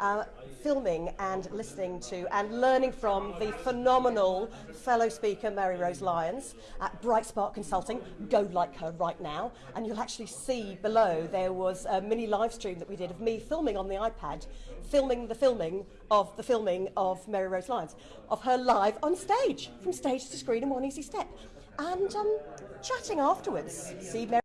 uh, filming and listening to and learning from the phenomenal fellow speaker Mary Rose Lyons at Bright Spark Consulting. Go like her right now, and you'll actually see below there was a mini live stream that we did of me filming on the iPad, filming the filming of the filming of Mary Rose Lyons, of her live on stage, from stage to screen in one easy step, and um, chatting afterwards. See Mary.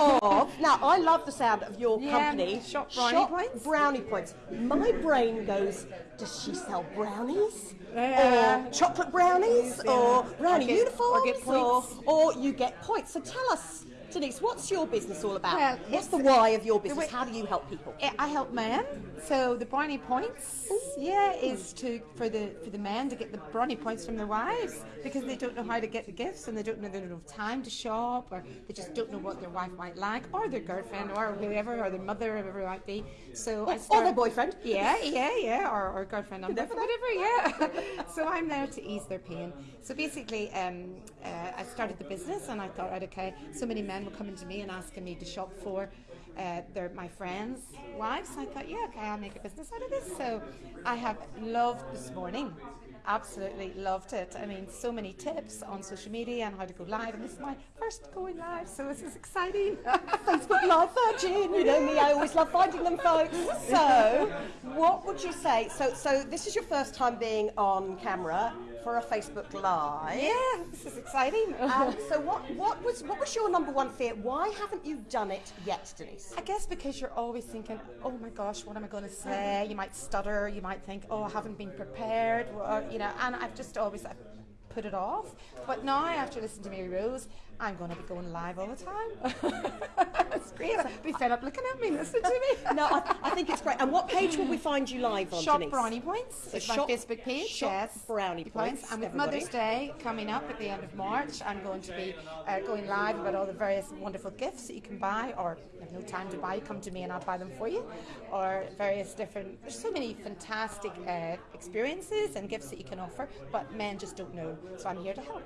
Of now I love the sound of your Yeah, company Shop Brownie Points. Brownie Points. My brain goes, does she sell brownies? Yeah. Or chocolate brownies? Yeah. Or brownie get- uniforms? or get points. Or, or you get points. So tell us, Denise, what's your business all about? Well, what's the why of your business? How do you help people? I help men. So the brownie points, yeah, is to for the for the men to get the brownie points from their wives because they don't know how to get the gifts and they don't know they don't have time to shop or they just don't know what their wife might like or their girlfriend or whoever or their mother or whoever it might be. So I Or start, their boyfriend? Yeah, yeah, yeah, or, or girlfriend, never whatever, yeah. so I'm there to ease their pain. So basically, um, uh, I started the business, and I thought, right, okay, so many men were coming to me and asking me to shop for uh, their my friends' wives. I thought, yeah, okay, I'll make a business out of this. So I have loved this morning. Absolutely loved it. I mean, so many tips on social media and how to go live, and this is my first going live, so this is exciting. Facebook Live Virgin. You know me, I always love finding them, folks. So, what would you say? So, so this is your first time being on camera for a Facebook Live. yeah, this is exciting. Um, so, what, what was what was your number one fear? Why haven't you done it yet, Denise? I guess because you're always thinking, oh my gosh, what am I going to say? You might stutter. You might think, oh, I haven't been prepared. Or, you know, and I've just always I've put it off. But now, after listening to Mary Rose, I'm going to be going live all the time. it's great. Be fed up looking at me, listening to me. No, I, I think it's great. And what page will we find you live on, Shop Denise? Brownie Points. So It's my shop- Facebook page. Shop yes. Brownie Points, And with everybody. Mother's Day coming up at the end of March, I'm going to be uh, going live about all the various wonderful gifts that you can buy, or have no time to buy, come to me and I'll buy them for you. Or various different. There's so many fantastic uh, experiences and gifts that you can offer, but men just don't know. So I'm here to help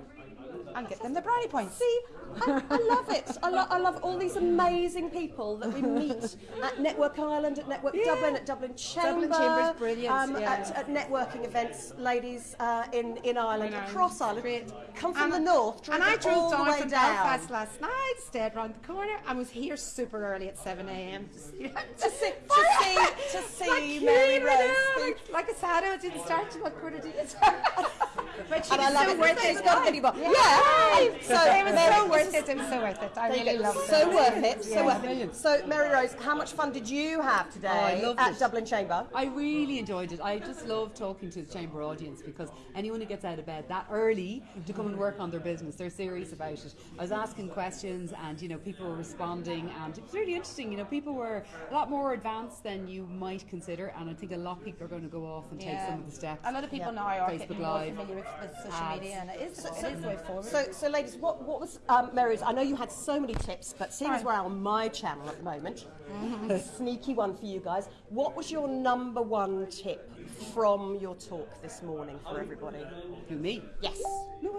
and get them the brownie points. See, I, I love it. I, lo- I love all these amazing people that we meet at Network Ireland, at Network Yeah. Dublin, at Dublin Chamber. Dublin Chamber is brilliant, um, yeah. at, at networking events, ladies uh, in, in Ireland, Ireland. across Ireland. Great. Come from And- the north, And I driven all drove the down way from down. Belfast last night, stayed round the corner, and was here super early at 7 a.m. to see, to see, to see, to see Mary Rose. Like, like a saddle, it didn't start till about quarter to eight. but she And I love so it. worth It's it. not anymore. Yeah. Yeah. So, it was Mary, so worth it. It so worth it. I really go. loved it. So worth it. So worth it. So Mary Rose, how much fun did you have today Oh, at it. Dublin Chamber? I really enjoyed it. I just love talking to the chamber audience because anyone who gets out of bed that early to come and work on their business, they're serious about it. I was asking questions and you know people were responding and it was really interesting. You know people were a lot more advanced than you might consider, and I think a lot of people are going to go off and take some of the steps. A lot of people Yeah. now are Facebook getting more Live, familiar with, with social ads. media, and it is, it is the way forward. So, so ladies, what, what was um, Mary Rose? I know you had so many tips, but seeing as we're on my channel at the moment, Mm-hmm. a sneaky one for you guys. What was your number one tip from your talk this morning for everybody? Who me? Yes.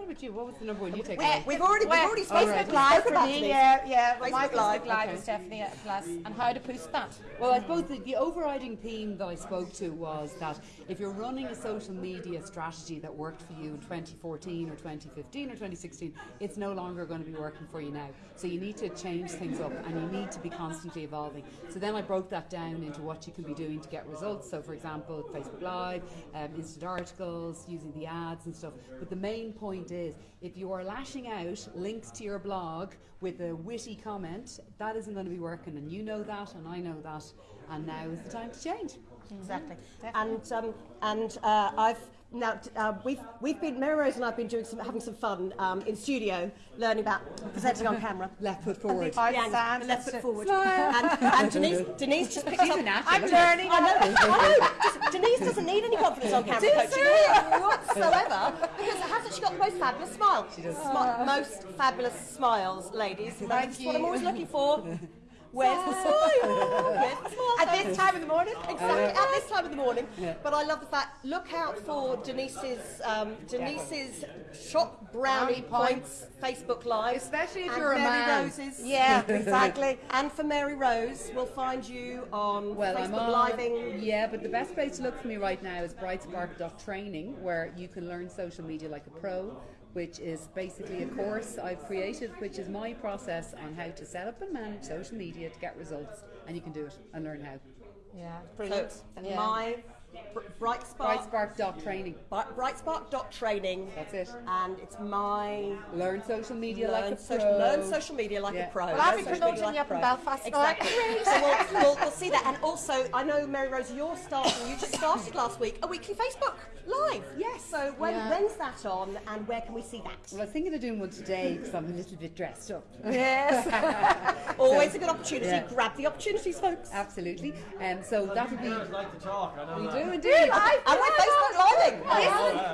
No, what about you? What was the number one you take? We- away? we've already, we've already spoken, Facebook we Live spoke for about me, yeah, yeah. Facebook Facebook Live, Live okay. is definitely a plus. And how to boost that. Well, I suppose the, the overriding theme that I spoke to was that if you're running a social media strategy that worked for you in 2014 or 2015 or 2016, it's no longer going to be working for you now. So you need to change things up and you need to be constantly evolving. So then I broke that down into what you can be doing to get results. So, for example, Facebook Live, um, instant articles, using the ads and stuff. But the main point is if you are lashing out links to your blog with a witty comment, that isn't going to be working. And you know that, and I know that. And now is the time to change. Exactly. And um, and uh, I've now uh, we've we've been Mary Rose and I've been doing some having some fun um, in studio learning about presenting on camera. Left foot forward. Hard Yeah, stand, the left foot it. forward. And, and Denise, Denise just picked up. I'm learning. I know, I know. Just- Denise doesn't need any confidence on camera coaching here whatsoever because hasn't she got the most fabulous smile? She does. most fabulous smiles, ladies. That's Thank what I'm always looking for. Where's the smile? Where's the smile? At this time in the morning? Exactly, at this time of the morning. Yeah. But I love the fact, look out for Denise's um, Denise's Shop Brownie Brownie Points Facebook Live. Especially if and you're a Mary man. Rose's. Yeah, exactly. And for Mary Rose, we'll find you on Well, I'm Facebook on. Living. Yeah, but the best place to look for me right now is brightspark.training, where you can learn social media like a pro, which is basically a course I've created, which is my process on how to set up and manage social media to get results, and you can do it and learn how. Yeah, So, brilliant. Yeah. my Br- Bright Spark. Brightspark.training. Bri- Brightspark.training. That's it. And it's my Learn social media learn, like a social, pro. learn social media like Yeah. a pro. Well, I'll Learn be social promoting like you up in pro. Belfast, Exactly. so we'll, we'll, we'll see that. And also, I know, Mary Rose, you're starting, you just started last week, a weekly Facebook Live. Yes. So when, Yeah. when's that on and where can we see that? Well, I was thinking of doing one today because I'm a little bit dressed up. Yes. Always a good opportunity. Yeah. Grab the opportunities, folks. Absolutely. And so that would be. Girls like to talk, I know We that. do indeed. And we're Facebook Living.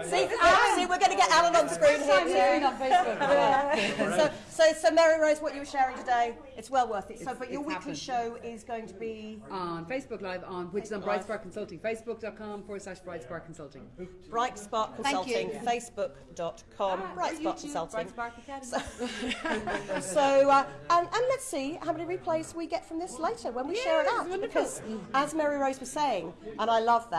See, we're going to get Alan on screen here too. on Facebook. so, so, so Mary Rose, what you were sharing today, it's well worth it. So, but your weekly happened. show is going to be on Facebook Live on which is on Facebook Bright Spark Consulting, facebook.com forward slash Bright Spark Consulting. Bright Spark Consulting, facebook.com, Bright Spark Consulting. Bright Academy. So, uh, and, and let's see how many replays we get from this later when we share it out. Because, as Mary Rose was saying, and I love that,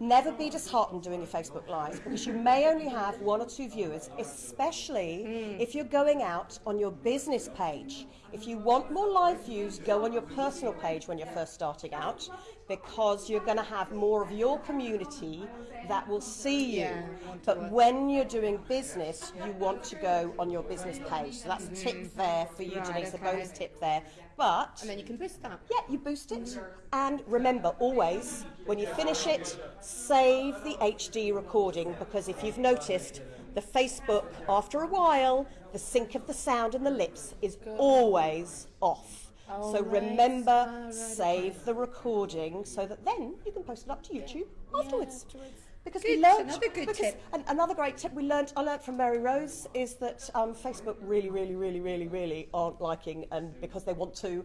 never be disheartened doing your Facebook Lives because you may only have one or two viewers, especially mm. if you're going out on your business page. If you want more live views, go on your personal page when you're first starting out because you're going to have more of your community that will see you. Yeah, but when you're doing business, you want to go on your business page. So that's a tip mm. there for you, Right, Denise, a okay. bonus tip there. But And then you can boost that. yeah, you boost it. And remember, always, when you finish it, save the HD recording because if you've noticed, the Facebook, after a while, the sync of the sound and the lips is always off. Oh, so right. remember, Ah, right, save the recording so that then you can post it up to YouTube afterwards. afterwards. Because good, we learned, another good because, tip. An, another great tip we learned, I learned from Mary Rose is that um, Facebook really, really, really, really, really aren't liking and because they want to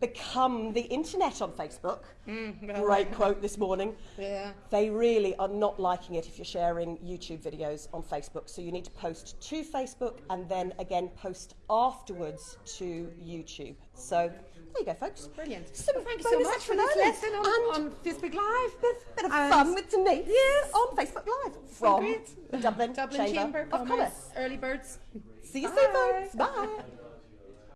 become the internet on Facebook. Mm, well, great quote this morning. Yeah. They really are not liking it if you're sharing YouTube videos on Facebook. So you need to post to Facebook and then again post afterwards to YouTube. So there you go, folks. Brilliant. Some Well, thank you so much for this lesson on, And on Facebook Live. bit, bit of And- fun with Denise on Facebook Live from Dublin, Dublin Chamber, Chamber of Commerce. Early birds. See you Bye. soon, folks. Bye.